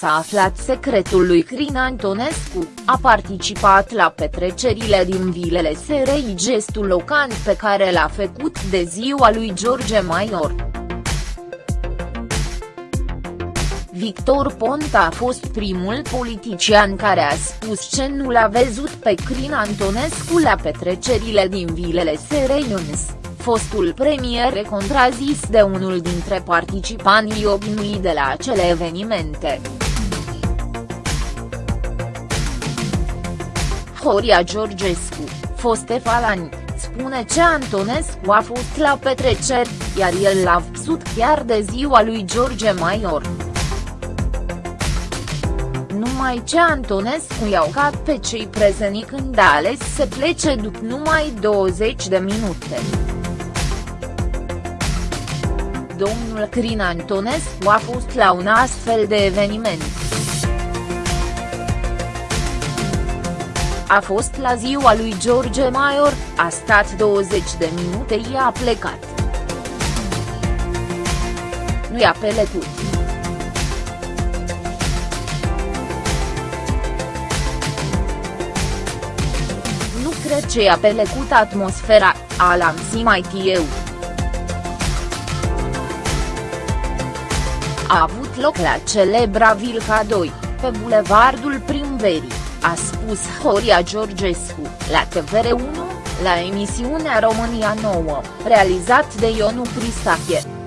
S-a aflat secretul lui Crin Antonescu, a participat la petrecerile din vilele SRI gestul locant pe care l-a făcut de ziua lui George Maior. Victor Ponta a fost primul politician care a spus ce nu l-a văzut pe Crin Antonescu la petrecerile din vilele Sereiuns, fostul premier contrazis de unul dintre participanții obișnuiți de la acele evenimente. Horia Georgescu, foste falani, spune ce Antonescu a fost la petreceri, iar el l-a văzut chiar de ziua lui George Maior numai ce Antonescu i-au cat pe cei prezeni când a ales să plece după numai 20 de minute. Domnul Crin Antonescu a fost la un astfel de eveniment. A fost la ziua lui George Maior, a stat 20 de minute i-a plecat. Nu i-a pelecut. cred ce a pelecut atmosfera, a lansat mai eu. A avut loc la celebra Vilca 2, pe bulevardul Primverii, a spus Horia Georgescu, la TVR1, la emisiunea România Nouă, realizat de Ionu Cristache.